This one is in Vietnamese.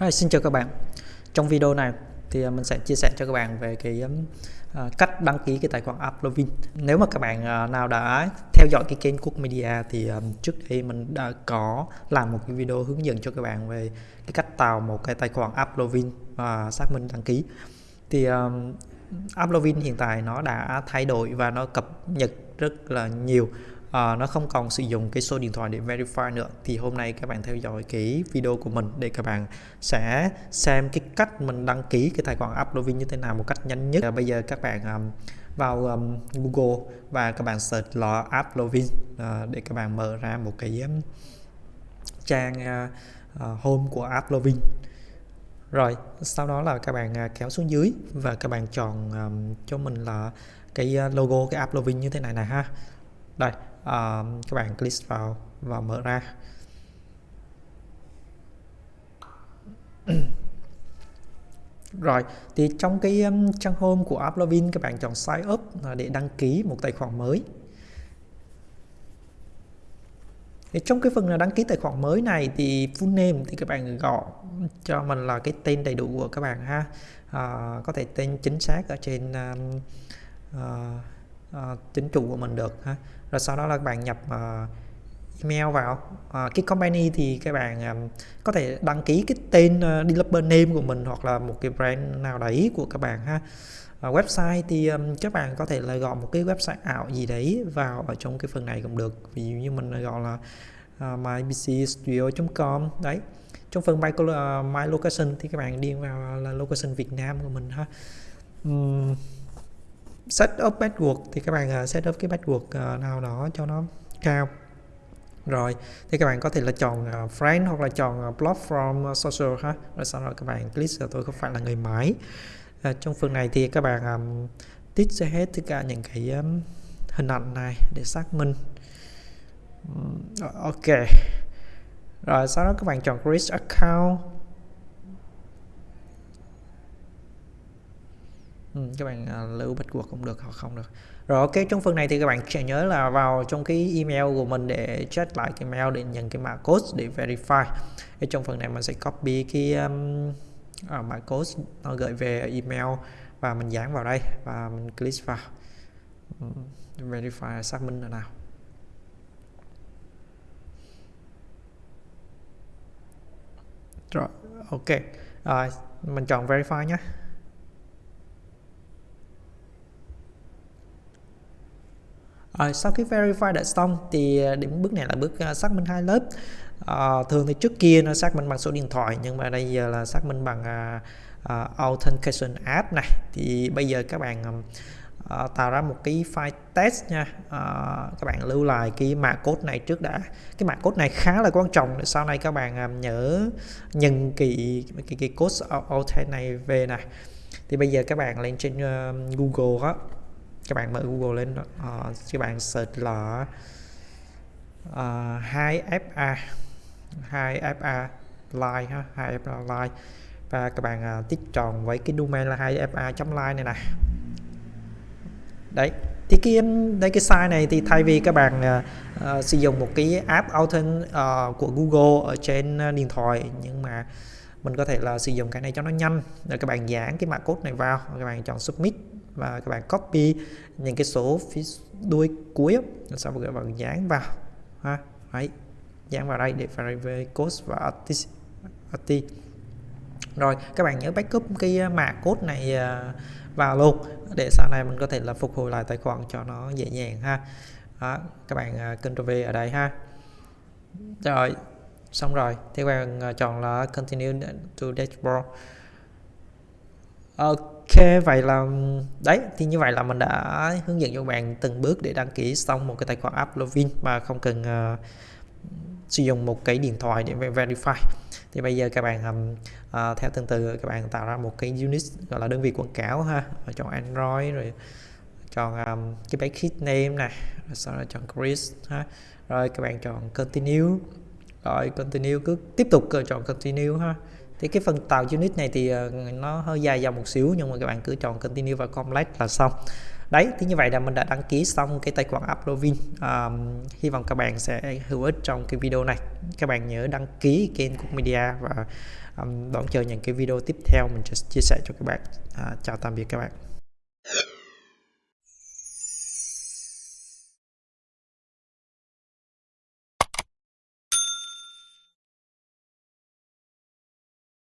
Hi, xin chào các bạn. Trong video này thì à, mình sẽ chia sẻ cho các bạn về cái uh, cách đăng ký cái tài khoản Uplovin nếu mà các bạn uh, nào đã theo dõi cái kênh Cook Media thì um, trước đây mình đã có làm một cái video hướng dẫn cho các bạn về cái cách tạo một cái tài khoản Uplovin và xác minh đăng ký. Thì um, Uplovin hiện tại nó đã thay đổi và nó cập nhật rất là nhiều à, nó không còn sử dụng cái số điện thoại để verify nữa. Thì hôm nay các bạn theo dõi cái video của mình để các bạn sẽ xem cái cách mình đăng ký cái tài khoản Uplovin như thế nào một cách nhanh nhất. À, bây giờ các bạn um, vào um, Google và các bạn search là Uplovin uh, ờ, để các bạn mở ra một cái um, trang uh, uh, home của Uplovin rồi sau đó là các bạn kéo xuống dưới và các bạn chọn um, cho mình là cái logo cái app Uplovin như thế này này ha. Đây uh, các bạn click vào và mở ra. Rồi thì trong cái um, trang home của Uplovin các bạn chọn sign up để đăng ký một tài khoản mới. Thì trong cái phần là đăng ký tài khoản mới này thì full name thì các bạn gọi cho mình là cái tên đầy đủ của các bạn ha. À, có thể tên chính xác ở trên um, uh, uh, chính chủ của mình được ha rồi sau đó là bạn nhập uh, email vào. Uh, cái company thì các bạn um, có thể đăng ký cái tên uh, developer name của mình hoặc là một cái brand nào đấy của các bạn ha. Uh, website thì um, các bạn có thể là gọi một cái website ảo gì đấy vào ở trong cái phần này cũng được. Ví dụ như mình gọi là uh, mybcstudio.com đấy. Trong phần my, uh, my location thì các bạn điền vào là location Việt Nam của mình ha. Um, set up password thì các bạn uh, set up cái password uh, nào đó cho nó cao. Rồi thì các bạn có thể là chọn uh, friend hoặc là chọn uh, block from uh, social ha. Rồi sau đó các bạn click uh, tôi không phải là người máy. Uh, trong phần này thì các bạn um, tích sẽ hết tất cả những cái um, hình ảnh này để xác minh. Um, ok. Rồi sau đó các bạn chọn create account. Các bạn à, lưu lưu password cũng được hoặc không được. Rồi ok trong phần này thì các bạn sẽ nhớ là vào trong cái email của mình để check lại cái mail để nhận cái mã code để verify. Ở trong phần này mình sẽ copy cái um, à, mã code nó gửi về email và mình dán vào đây và mình click vào. Verify xác minh là nào. Rồi ok. Rồi mình chọn verify nhé. Rồi sau khi verify đã xong thì ờ, đến bước này là bước ờ, xác minh hai lớp. À, thường thì trước kia nó xác minh bằng số điện thoại nhưng mà đây giờ là xác minh bằng à, à, authentication app này. Thì bây giờ các bạn à, tạo ra một cái file test nha. À, các bạn lưu lại cái mã code này trước đã. Cái mã code này khá là quan trọng để sau này các bạn à, nhớ nhận cái cái, cái code auth này về này thì bây giờ các bạn lên trên uh, Google đó các bạn mở Google lên uh, các bạn search là ờ, uh, 2FA 2FA line ha 2FA line. Và các bạn uh, tích tròn với cái domain là 2FA.line này nè. Đấy thì cái đây cái site này thì thay vì các bạn uh, sử dụng một cái app authent uh, của Google ở trên uh, điện thoại nhưng mà mình có thể là sử dụng cái này cho nó nhanh. Rồi các bạn dán cái mã code này vào các bạn chọn submit và các bạn copy những cái số phía đuôi cuối sau đó các bạn dán vào ha đấy dán vào đây để verify code và artist rồi các bạn nhớ backup cái à, mã code này à, vào luôn để sau này mình có thể là phục hồi lại tài khoản cho nó dễ dàng ha. Đó, các bạn à, Ctrl V ở đây ha. Rồi xong rồi thì các bạn chọn là continue to dashboard ok vậy là đấy thì như vậy là mình đã hướng dẫn cho bạn từng bước để đăng ký xong một cái tài khoản app login mà không cần uh, sử dụng một cái điện thoại để verify. Thì bây giờ các bạn um, uh, theo từng từ các bạn tạo ra một cái unit gọi là đơn vị quảng cáo ha. Chọn android rồi chọn um, cái package name này rồi sau đó chọn Chris, ha. Rồi các bạn chọn continue. Rồi continue cứ tiếp tục ờ, chọn continue ha thì cái phần tạo unit này thì ờ, nó hơi dài dòng một xíu nhưng mà các bạn cứ chọn continue và complete là xong. Đấy thì như vậy là mình đã đăng ký xong cái tài khoản Uplovin um, hy vọng các bạn sẽ hữu ích trong cái video này. Các bạn nhớ đăng ký kênh Cook Media và um, đón chờ những cái video tiếp theo mình sẽ chia sẻ cho các bạn. À, chào tạm biệt các bạn.